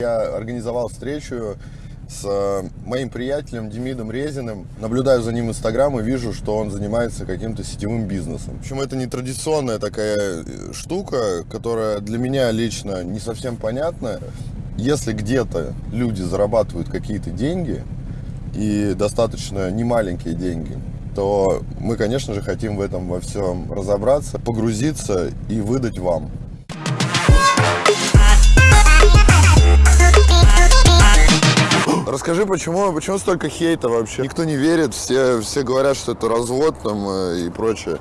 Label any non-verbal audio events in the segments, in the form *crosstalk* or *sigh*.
Я организовал встречу с э, моим приятелем Демидом Резиным. Наблюдаю за ним в Инстаграм и вижу, что он занимается каким-то сетевым бизнесом. Причем это не традиционная такая э, штука, которая для меня лично не совсем понятна. Если где-то люди зарабатывают какие-то деньги, и достаточно немаленькие деньги, то мы, конечно же, хотим в этом во всем разобраться, погрузиться и выдать вам. Расскажи, почему, почему столько хейта вообще? Никто не верит, все, все говорят, что это развод там э, и прочее.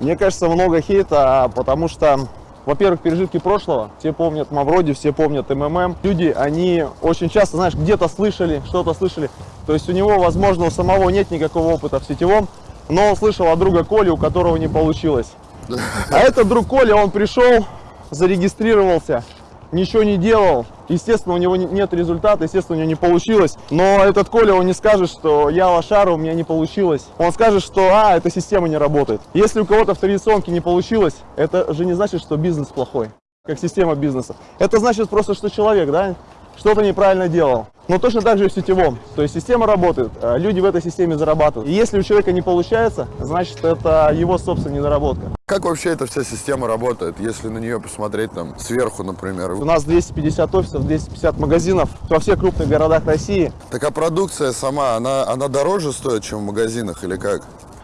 Мне кажется, много хейта, потому что, во-первых, пережитки прошлого. Все помнят Мавроди, все помнят МММ. Люди, они очень часто, знаешь, где-то слышали, что-то слышали. То есть у него, возможно, у самого нет никакого опыта в сетевом, но он слышал от друга Коли, у которого не получилось. А этот друг Коля, он пришел, зарегистрировался, ничего не делал. Естественно, у него нет результата, естественно, у него не получилось. Но этот Коля, он не скажет, что я лошара, у меня не получилось. Он скажет, что, а, эта система не работает. Если у кого-то в традиционке не получилось, это же не значит, что бизнес плохой, как система бизнеса. Это значит просто, что человек, да, что-то неправильно делал. Но точно так же и в сетевом. То есть система работает, а люди в этой системе зарабатывают. И если у человека не получается, значит это его собственная недоработка. Как вообще эта вся система работает, если на нее посмотреть там сверху, например? У нас 250 офисов, 250 магазинов во всех крупных городах России. Так а продукция сама, она, она дороже стоит, чем в магазинах или как?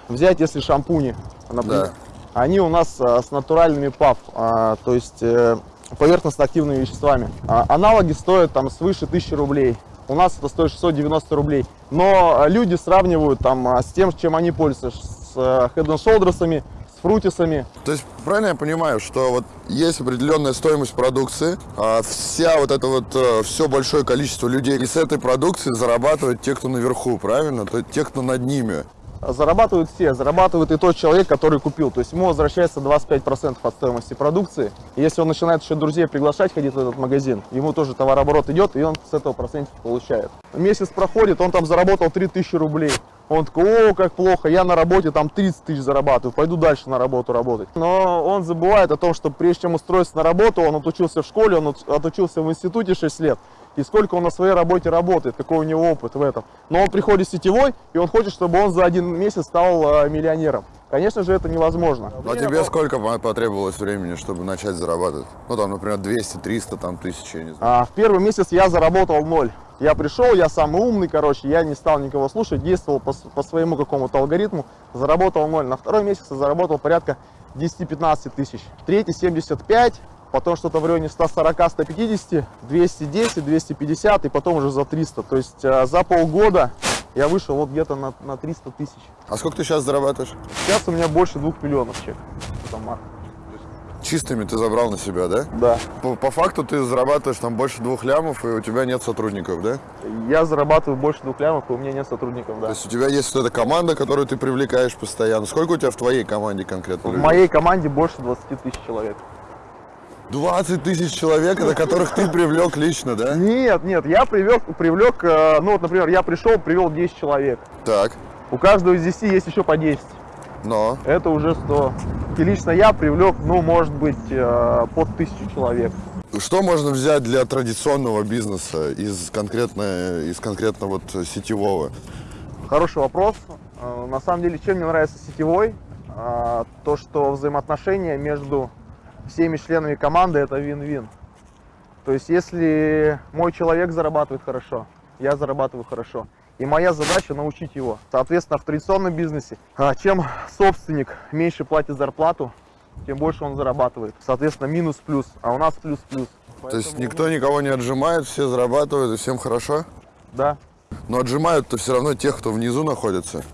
Взять, если шампуни, например. Да. Они у нас а, с натуральными ПАВ, а, то есть э, поверхностно-активными веществами. А, аналоги стоят там свыше 1000 рублей. У нас это стоит 690 рублей. Но а, люди сравнивают там а, с тем, чем они пользуются, с а, Head Shoulders, с фрутисами. То есть правильно я понимаю, что вот есть определенная стоимость продукции, а вся вот это вот э, все большое количество людей и с этой продукции зарабатывают те, кто наверху, правильно? То есть те, кто над ними зарабатывают все. Зарабатывает и тот человек, который купил. То есть ему возвращается 25% от стоимости продукции. И если он начинает еще друзей приглашать ходить в этот магазин, ему тоже товарооборот идет, и он с этого процентов получает. Месяц проходит, он там заработал 3000 рублей. Он такой, о, как плохо, я на работе там 30 тысяч зарабатываю, пойду дальше на работу работать. Но он забывает о том, что прежде чем устроиться на работу, он отучился в школе, он отучился в институте 6 лет и сколько он на своей работе работает, какой у него опыт в этом. Но он приходит сетевой, и он хочет, чтобы он за один месяц стал э, миллионером. Конечно же, это невозможно. А тебе сколько потребовалось времени, чтобы начать зарабатывать? Ну, там, например, 200, 300, там, тысячи, я не знаю. А, в первый месяц я заработал ноль. Я пришел, я самый умный, короче, я не стал никого слушать, действовал по, по своему какому-то алгоритму, заработал ноль. На второй месяц я заработал порядка 10-15 тысяч. Третий 75, потом что-то в районе 140, 150, 210, 250 и потом уже за 300. То есть э, за полгода я вышел вот где-то на, на 300 тысяч. А сколько ты сейчас зарабатываешь? Сейчас у меня больше двух миллионов чек. Чистыми ты забрал на себя, да? Да. По, по факту ты зарабатываешь там больше двух лямов, и у тебя нет сотрудников, да? Я зарабатываю больше двух лямов, и у меня нет сотрудников, да. То есть у тебя есть вот эта команда, которую ты привлекаешь постоянно. Сколько у тебя в твоей команде конкретно? В людей? моей команде больше 20 тысяч человек. 20 тысяч человек, на которых ты привлек лично, да? Нет, нет, я привлек, привлек, э, ну вот, например, я пришел, привел 10 человек. Так. У каждого из 10 есть еще по 10. Но? Это уже 100. И лично я привлек, ну, может быть, э, под тысячу человек. Что можно взять для традиционного бизнеса из конкретно, из конкретно вот сетевого? Хороший вопрос. Э, на самом деле, чем мне нравится сетевой? То, что взаимоотношения между всеми членами команды это вин-вин. То есть если мой человек зарабатывает хорошо, я зарабатываю хорошо. И моя задача научить его. Соответственно, в традиционном бизнесе, а, чем собственник меньше платит зарплату, тем больше он зарабатывает. Соответственно, минус-плюс, а у нас плюс-плюс. То есть никто никого не отжимает, все зарабатывают и всем хорошо? Да. Но отжимают-то все равно тех, кто внизу находится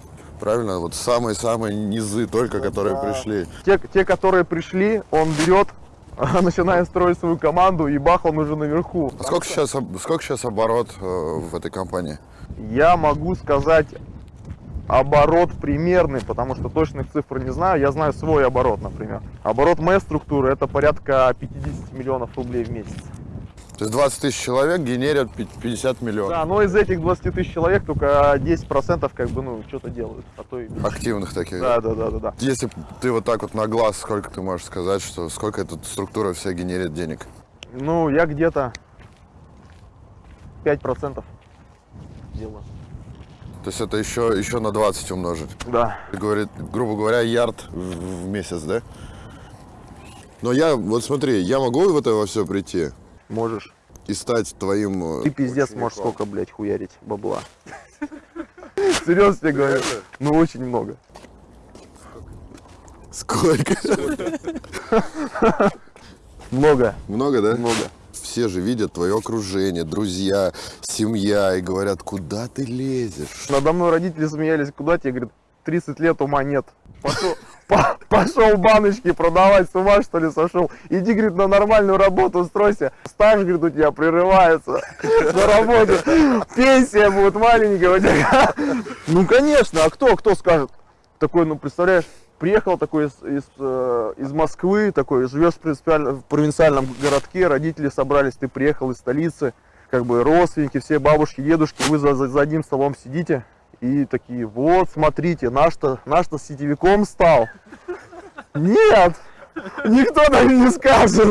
правильно? Вот самые-самые низы только, которые да. пришли. Те, те, которые пришли, он берет, *laughs* начинает строить свою команду, и бах, он уже наверху. А сколько сейчас, сколько сейчас оборот э, в этой компании? Я могу сказать оборот примерный, потому что точных цифр не знаю. Я знаю свой оборот, например. Оборот моей структуры это порядка 50 миллионов рублей в месяц. То есть 20 тысяч человек генерят 50 миллионов. Да, но из этих 20 тысяч человек только 10% как бы, ну, что-то делают. А то и Активных таких? Да, да, да, да, да. Если ты вот так вот на глаз, сколько ты можешь сказать, что сколько эта структура вся генерит денег? Ну, я где-то 5% делаю. То есть это еще, еще на 20 умножить. Да. Говорит, грубо говоря, ярд в в месяц, да? Но я, вот смотри, я могу в это во все прийти Можешь. и стать твоим... э, Ты пиздец можешь сколько, блядь, хуярить бабла. *laughs* Серьезно тебе говорю. Ну, очень много. Сколько? *laughs* Много. Много, да? Много. Все же видят твое окружение, друзья, семья и говорят, куда ты лезешь? Надо мной родители смеялись, куда тебе, говорит, 30 лет ума нет. Пошел, по- пошел баночки продавать, с ума что ли сошел. Иди, говорит, на нормальную работу устройся. Стаж, говорит, у тебя прерывается на работу. Пенсия будет маленькая. Ну, конечно, а кто, кто скажет? Такой, ну, представляешь, приехал такой из, из, э, из Москвы, такой, живешь в провинциальном городке, родители собрались, ты приехал из столицы, как бы родственники, все бабушки, дедушки, вы за, за- за одним столом сидите и такие, вот, смотрите, наш-то наш-то сетевиком стал. Нет, никто так не скажет.